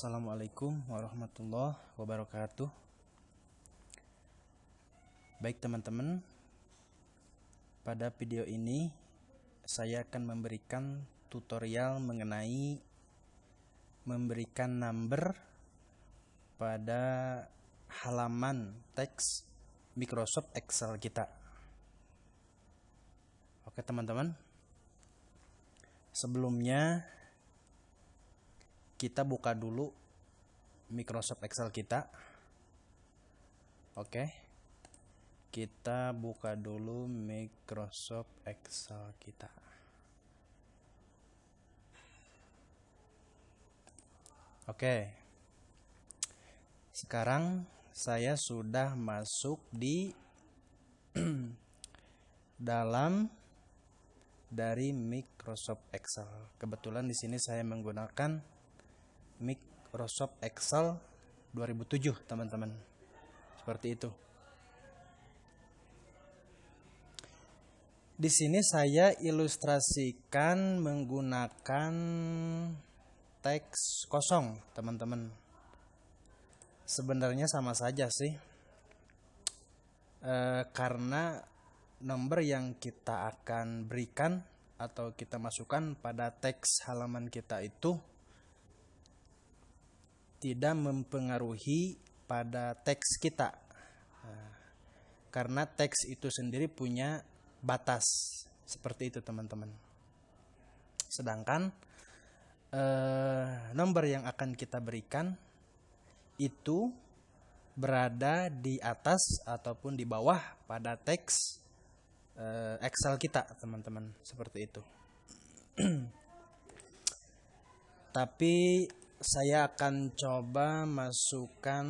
Assalamualaikum warahmatullahi wabarakatuh. Baik teman-teman, pada video ini saya akan memberikan tutorial mengenai memberikan number pada halaman teks Microsoft Excel kita. Oke teman-teman, sebelumnya kita buka dulu Microsoft Excel kita. Oke. Kita buka dulu Microsoft Excel kita. Oke. Sekarang saya sudah masuk di dalam dari Microsoft Excel. Kebetulan di sini saya menggunakan Microsoft Excel 2007 teman-teman. Seperti itu. Di sini saya ilustrasikan menggunakan teks kosong teman-teman. Sebenarnya sama saja sih. E, karena nomor yang kita akan berikan atau kita masukkan pada teks halaman kita itu tidak mempengaruhi pada teks kita. Nah, karena teks itu sendiri punya batas. Seperti itu teman-teman. Sedangkan eh, nomor yang akan kita berikan itu berada di atas ataupun di bawah pada teks eh, Excel kita teman-teman. Seperti itu. Tapi saya akan coba masukkan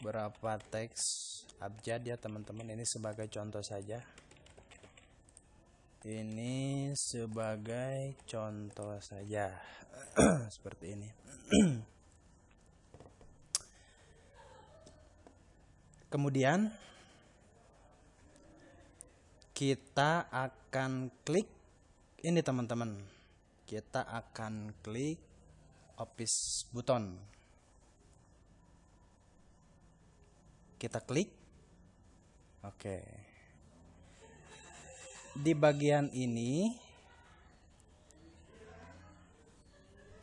berapa teks abjad ya teman-teman. Ini sebagai contoh saja. Ini sebagai contoh saja. Seperti ini. Kemudian kita akan klik ini teman-teman kita akan klik office button kita klik. Oke. Di bagian ini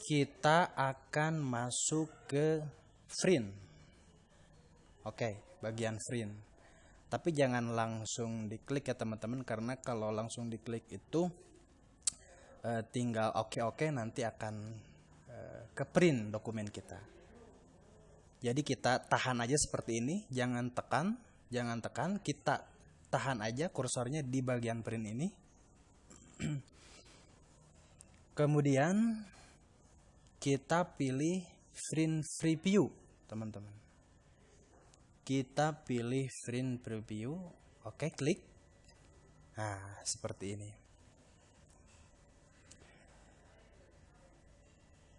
kita akan masuk ke print oke bagian print tapi jangan langsung diklik ya teman-teman karena kalau langsung diklik itu uh, tinggal oke-oke nanti akan uh, ke print dokumen kita. Jadi kita tahan aja seperti ini, jangan tekan, jangan tekan, kita tahan aja kursornya di bagian print ini. Kemudian kita pilih print preview, teman-teman. Kita pilih print preview, oke klik. Nah, seperti ini.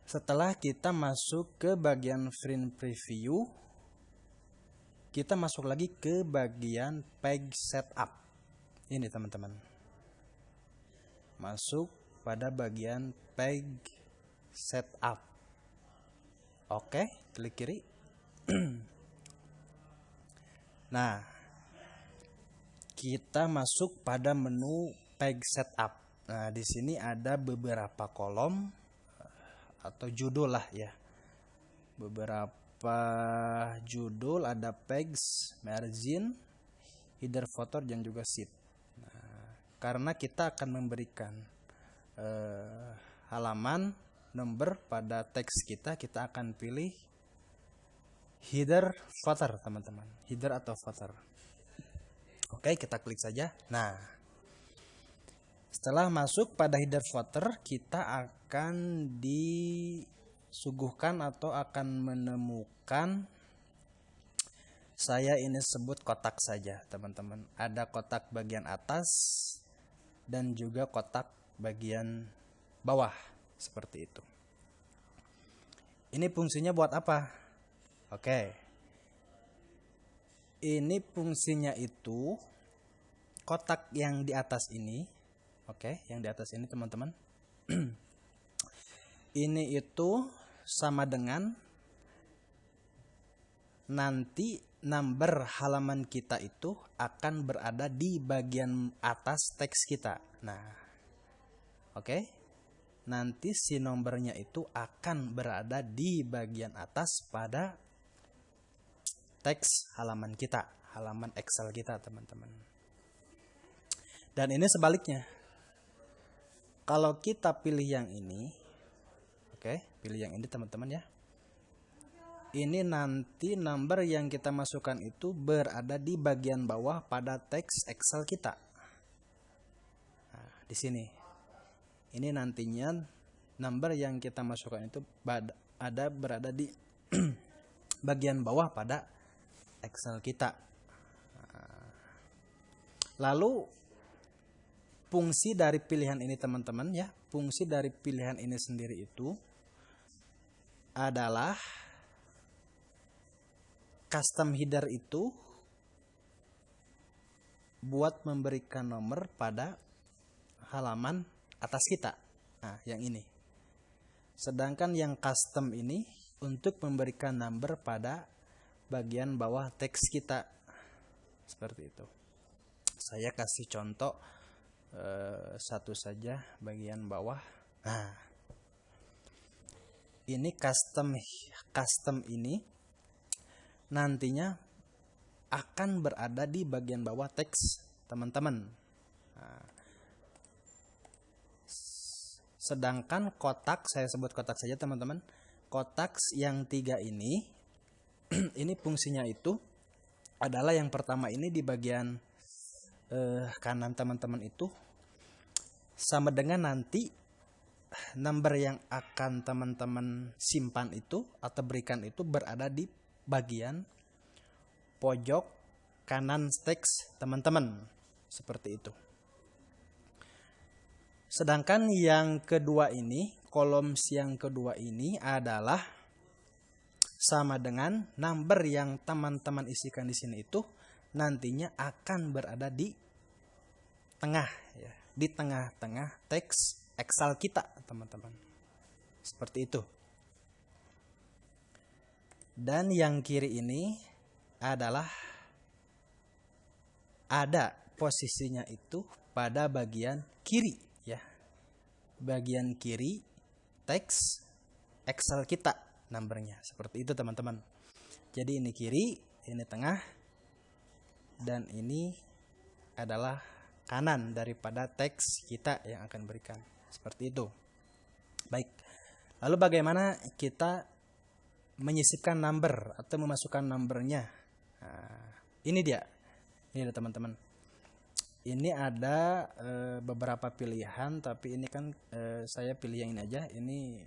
Setelah kita masuk ke bagian print preview, kita masuk lagi ke bagian page setup. Ini teman-teman. Masuk pada bagian page setup. Oke, klik kiri. nah, kita masuk pada menu page setup. Nah, di sini ada beberapa kolom atau judul lah ya. Beberapa judul ada pegs margin header footer dan juga sheet nah, karena kita akan memberikan eh, halaman number pada teks kita kita akan pilih header footer teman-teman. Header atau footer oke kita klik saja. Nah setelah masuk pada header footer, kita akan disuguhkan atau akan menemukan saya ini sebut kotak saja, teman-teman. Ada kotak bagian atas dan juga kotak bagian bawah seperti itu. Ini fungsinya buat apa? Oke. Ini fungsinya itu kotak yang di atas ini Oke, yang di atas ini teman-teman. ini itu sama dengan nanti number halaman kita itu akan berada di bagian atas teks kita. Nah, oke. Okay? Nanti si nomornya itu akan berada di bagian atas pada teks halaman kita, halaman Excel kita, teman-teman. Dan ini sebaliknya. Kalau kita pilih yang ini, oke, okay, pilih yang ini teman-teman ya ini nanti number yang kita masukkan itu berada di bagian bawah pada teks Excel kita. Nah, di sini. Ini nantinya number yang kita masukkan itu ada berada di bagian bawah pada Excel kita. Nah, lalu fungsi dari pilihan ini teman-teman ya, fungsi dari pilihan ini sendiri itu adalah custom header itu buat memberikan nomor pada halaman atas kita. Nah, yang ini. Sedangkan yang custom ini untuk memberikan number pada bagian bawah teks kita. Seperti itu. Saya kasih contoh eh, satu saja bagian bawah. Nah, ini custom custom ini nantinya akan berada di bagian bawah teks teman-teman. Nah, sedangkan kotak, saya sebut kotak saja teman-teman, kotak yang tiga ini, ini fungsinya itu adalah yang pertama ini di bagian eh, kanan teman-teman itu sama dengan nanti number yang akan teman-teman simpan itu atau berikan itu berada di bagian pojok kanan teks teman-teman. Seperti itu. Sedangkan yang kedua ini kolom yang kedua ini adalah sama dengan number yang teman-teman isikan di sini itu nantinya akan berada di tengah ya di tengah-tengah teks Excel kita teman-teman seperti itu dan yang kiri ini adalah ada posisinya itu pada bagian kiri ya. Bagian kiri teks Excel kita numbernya. Seperti itu teman-teman. Jadi ini kiri, ini tengah dan ini adalah kanan daripada teks kita yang akan berikan. Seperti itu. Baik. Lalu bagaimana kita menyisipkan number atau memasukkan numbernya. Nah, ini dia. Ini ada teman-teman. Ini ada e, beberapa pilihan, tapi ini kan e, saya pilih yang ini aja. Ini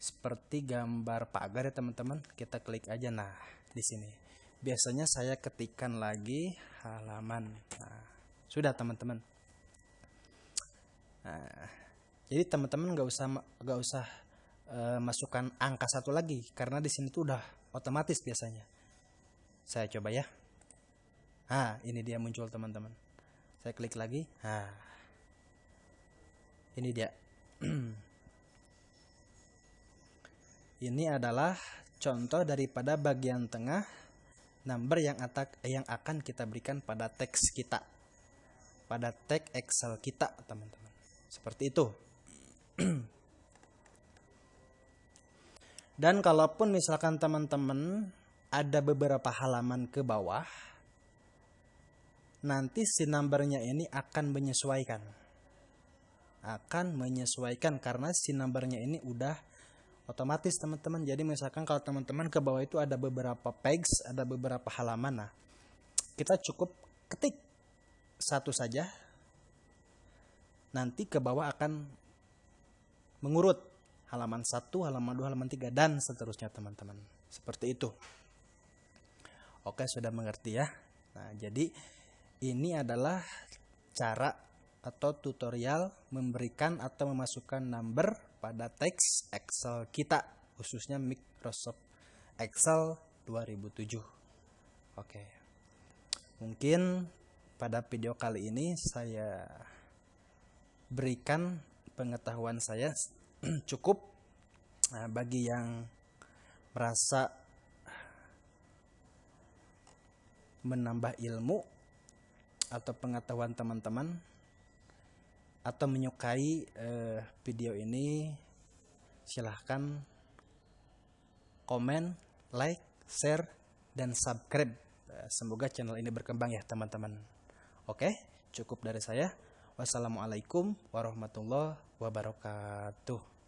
seperti gambar pagar ya teman-teman. Kita klik aja. Nah, di sini. Biasanya saya ketikkan lagi halaman. Nah, sudah teman-teman. Nah, jadi teman-teman nggak usah nggak usah e, masukkan angka satu lagi karena di sini tuh udah otomatis biasanya. Saya coba ya. Ah, ini dia muncul teman-teman. Saya klik lagi. Ah. Ini dia. ini adalah contoh daripada bagian tengah number yang atak yang akan kita berikan pada teks kita. Pada tag Excel kita, teman-teman. Seperti itu. Dan kalaupun misalkan teman-teman ada beberapa halaman ke bawah, nanti si numbernya ini akan menyesuaikan. Akan menyesuaikan karena si numbernya ini udah otomatis teman-teman. Jadi misalkan kalau teman-teman ke bawah itu ada beberapa pages, ada beberapa halaman. Nah, kita cukup ketik satu saja. Nanti ke bawah akan mengurut halaman 1, halaman 2, halaman 3 dan seterusnya teman-teman. Seperti itu. Oke, sudah mengerti ya. Nah, jadi ini adalah cara atau tutorial memberikan atau memasukkan number pada teks Excel kita, khususnya Microsoft Excel 2007. Oke. Mungkin pada video kali ini saya berikan pengetahuan saya cukup Nah, bagi yang merasa menambah ilmu atau pengetahuan teman-teman atau menyukai uh, video ini silahkan komen, like, share, dan subscribe. Eh, semoga channel ini berkembang ya teman-teman. Oke, cukup dari saya. Wassalamualaikum warahmatullahi wabarakatuh.